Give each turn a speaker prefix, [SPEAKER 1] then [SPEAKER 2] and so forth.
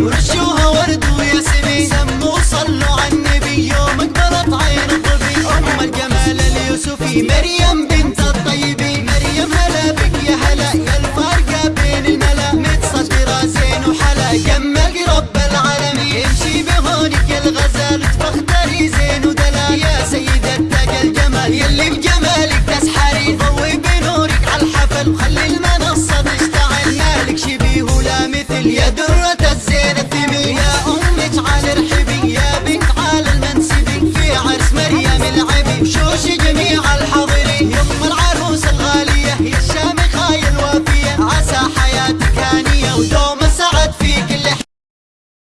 [SPEAKER 1] ورشوها ورد وياسمين سموا صلوا على النبي يوم اقبلت عين الظبي أم الجمال اليوسفي مريم بنت الطيبين. مريم هلا بك يا هلا يا الفارقة بين الملا. متصدرة زين وحلا جمك رب العالمين. امشي بهونك يا الغزال تفخدري زين ودلا. يا سيدة يا درة الزين الثمين